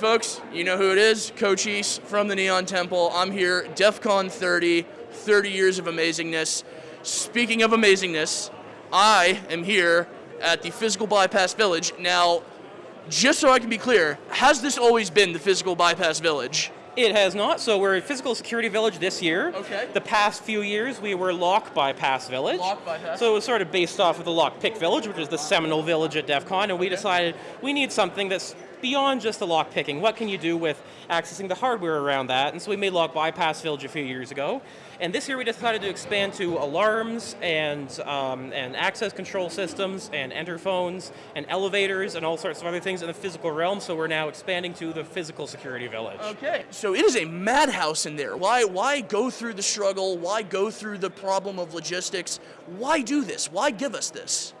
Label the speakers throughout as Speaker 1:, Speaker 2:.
Speaker 1: folks, you know who it is, Coach East from the Neon Temple. I'm here, DEF CON 30, 30 years of amazingness. Speaking of amazingness, I am here at the Physical Bypass Village. Now, just so I can be clear, has this always been the Physical Bypass Village?
Speaker 2: It has not. So we're a physical security village this year.
Speaker 1: Okay.
Speaker 2: The past few years we were Lock Bypass Village.
Speaker 1: Lock Bypass.
Speaker 2: So it was sort of based off of the Lock Pick Village, which is the seminal village at DEF CON, and we decided we need something that's beyond just the lock picking. What can you do with accessing the hardware around that? And so we made Lock Bypass Village a few years ago. And this year we decided to expand to alarms and, um, and access control systems and enter phones and elevators and all sorts of other things in the physical realm. So we're now expanding to the physical security village.
Speaker 1: Okay. So it is a madhouse in there. Why why go through the struggle? Why go through the problem of logistics? Why do this? Why give us this?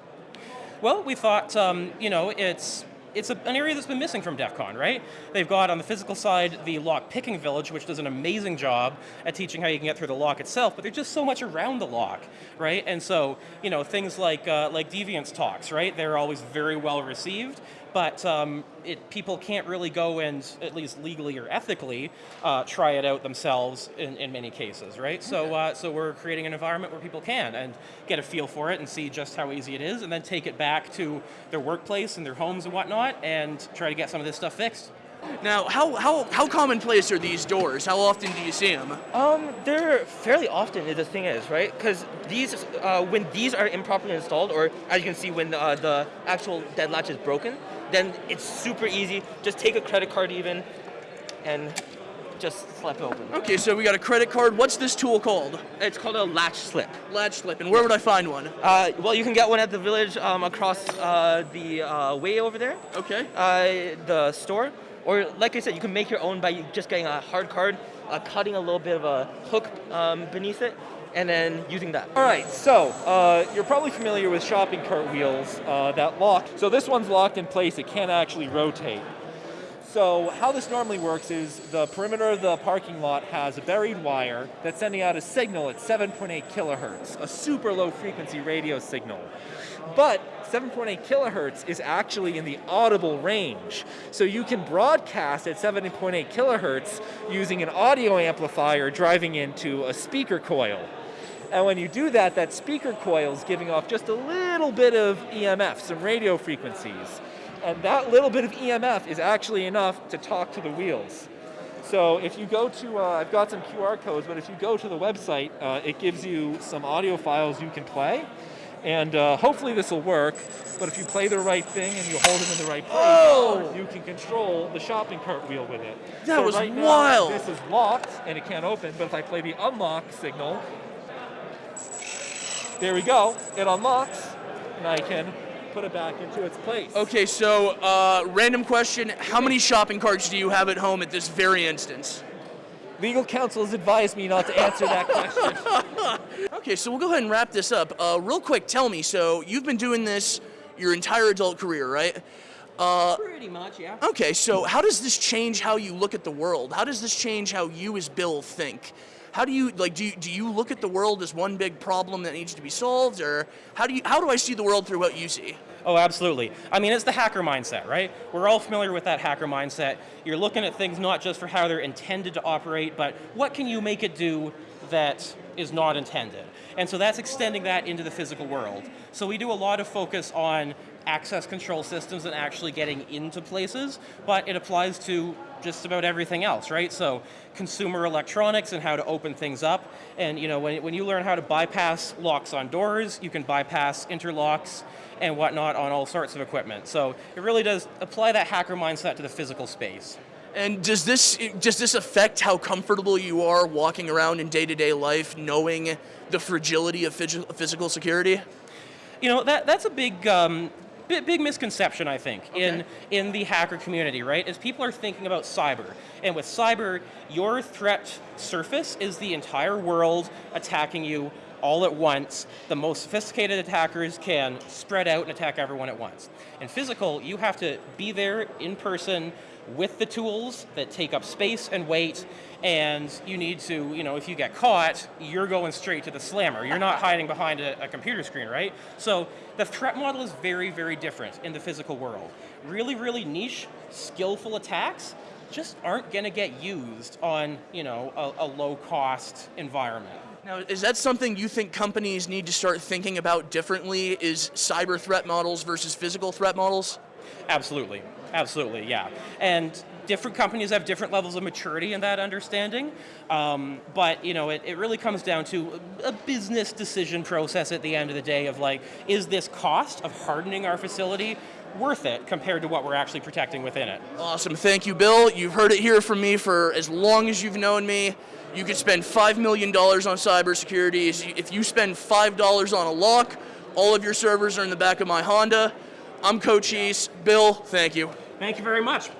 Speaker 2: Well, we thought, um, you know, it's it's a, an area that's been missing from DEF CON, right? They've got on the physical side the lock picking village, which does an amazing job at teaching how you can get through the lock itself, but there's just so much around the lock, right? And so, you know, things like uh, like Deviant's talks, right? They're always very well received, but um, it, people can't really go and, at least legally or ethically, uh, try it out themselves in, in many cases, right? So, uh, so we're creating an environment where people can and get a feel for it and see just how easy it is, and then take it back to their workplace and their homes and whatnot, and try to get some of this stuff fixed.
Speaker 1: Now, how how how commonplace are these doors? How often do you see them?
Speaker 3: Um, they're fairly often. The thing is, right? Because these, uh, when these are improperly installed, or as you can see, when uh, the actual dead latch is broken, then it's super easy. Just take a credit card even, and just slap it open.
Speaker 1: Okay, so we got a credit card. What's this tool called?
Speaker 3: It's called a latch slip.
Speaker 1: Latch slip. And where would I find one?
Speaker 3: Uh, well, you can get one at the village um, across uh, the uh, way over there,
Speaker 1: Okay.
Speaker 3: uh, the store. Or, like I said, you can make your own by just getting a hard card, uh, cutting a little bit of a hook um, beneath it, and then using that.
Speaker 4: All right, so uh, you're probably familiar with shopping cart wheels uh, that lock. So this one's locked in place, it can't actually rotate. So how this normally works is the perimeter of the parking lot has a buried wire that's sending out a signal at 7.8 kilohertz, a super low frequency radio signal. But 7.8 kilohertz is actually in the audible range. So you can broadcast at 7.8 kilohertz using an audio amplifier driving into a speaker coil. And when you do that, that speaker coil is giving off just a little bit of EMF, some radio frequencies. And that little bit of EMF is actually enough to talk to the wheels. So if you go to, uh, I've got some QR codes, but if you go to the website, uh, it gives you some audio files you can play. And uh, hopefully this will work, but if you play the right thing and you hold it in the right place,
Speaker 1: Oh!
Speaker 4: you can control the shopping cart wheel with it.
Speaker 1: That
Speaker 4: So
Speaker 1: was
Speaker 4: right now,
Speaker 1: wild.
Speaker 4: this is locked and it can't open, but if I play the unlock signal, there we go, it unlocks, and I can put it back into its place.
Speaker 1: Okay, so uh, random question: How many shopping carts do you have at home at this very instance?
Speaker 4: Legal counsel has advised me not to answer that question.
Speaker 1: Okay, so we'll go ahead and wrap this up. Uh, real quick, tell me. So you've been doing this your entire adult career, right? Uh,
Speaker 2: Pretty much, yeah.
Speaker 1: okay, so how does this change how you look at the world? How does this change how you, as Bill, think? How do you like? Do you, do you look at the world as one big problem that needs to be solved, or how do you? How do I see the world through what you see?
Speaker 2: Oh, absolutely. I mean, it's the hacker mindset, right? We're all familiar with that hacker mindset. You're looking at things not just for how they're intended to operate, but what can you make it do that is not intended? And so that's extending that into the physical world. So we do a lot of focus on access control systems and actually getting into places, but it applies to just about everything else, right? So consumer electronics and how to open things up. And you know, when, when you learn how to bypass locks on doors, you can bypass interlocks and whatnot on all sorts of equipment. So it really does apply that hacker mindset to the physical space.
Speaker 1: And does this does this affect how comfortable you are walking around in day to day life, knowing the fragility of physical security?
Speaker 2: You know, that, that's a big, um, big, misconception, I think, in, in the hacker community, right? Is people are thinking about cyber. And with cyber, your threat surface is the entire world attacking you all at once. The most sophisticated attackers can spread out and attack everyone at once. In physical, you have to be there in person with the tools that take up space and weight, and you need to, you know, if you get caught, you're going straight to the slammer. You're not hiding behind a, a computer screen, right? So the threat model is very, very different in the physical world. Really, really niche, skillful attacks just aren't going to get used on, you know, a, a low-cost environment.
Speaker 1: Now, is that something you think companies need to start thinking about differently? Is cyber threat models versus physical threat models?
Speaker 2: Absolutely, absolutely, yeah. And different companies have different levels of maturity in that understanding, um, but you know, it, it really comes down to a business decision process at the end of the day of like, is this cost of hardening our facility worth it compared to what we're actually protecting within it?
Speaker 1: Awesome. Thank you, Bill. You've heard it here from me for as long as you've known me. You could spend $5 million on cybersecurity. If you spend $5 on a lock, all of your servers are in the back of my Honda. I'm Coach East. Bill, thank you.
Speaker 2: Thank you very much.